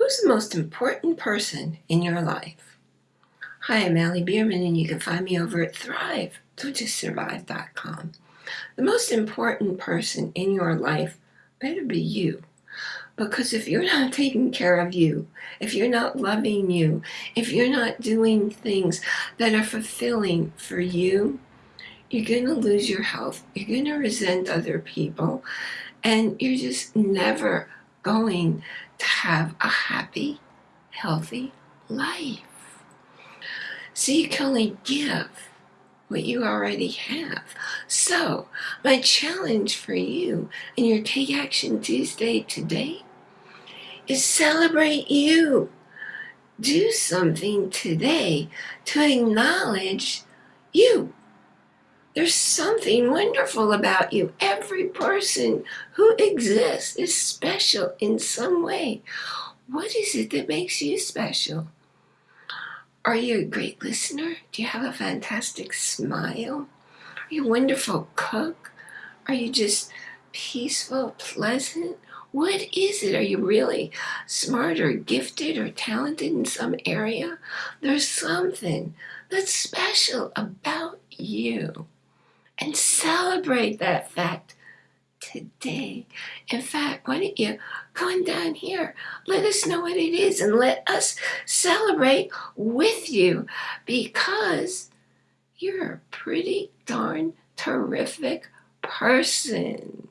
Who's the most important person in your life? Hi, I'm Allie Bierman, and you can find me over at Thrive, survive.com. The most important person in your life better be you. Because if you're not taking care of you, if you're not loving you, if you're not doing things that are fulfilling for you, you're going to lose your health. You're going to resent other people. And you're just never going to have a happy, healthy life. So you can only give what you already have. So my challenge for you in your Take Action Tuesday today is celebrate you. Do something today to acknowledge you. There's something wonderful about you. Every person who exists is special in some way. What is it that makes you special? Are you a great listener? Do you have a fantastic smile? Are you a wonderful cook? Are you just peaceful, pleasant? What is it? Are you really smart or gifted or talented in some area? There's something that's special about you. And celebrate that fact today. In fact, why don't you come down here? Let us know what it is and let us celebrate with you because you're a pretty darn terrific person.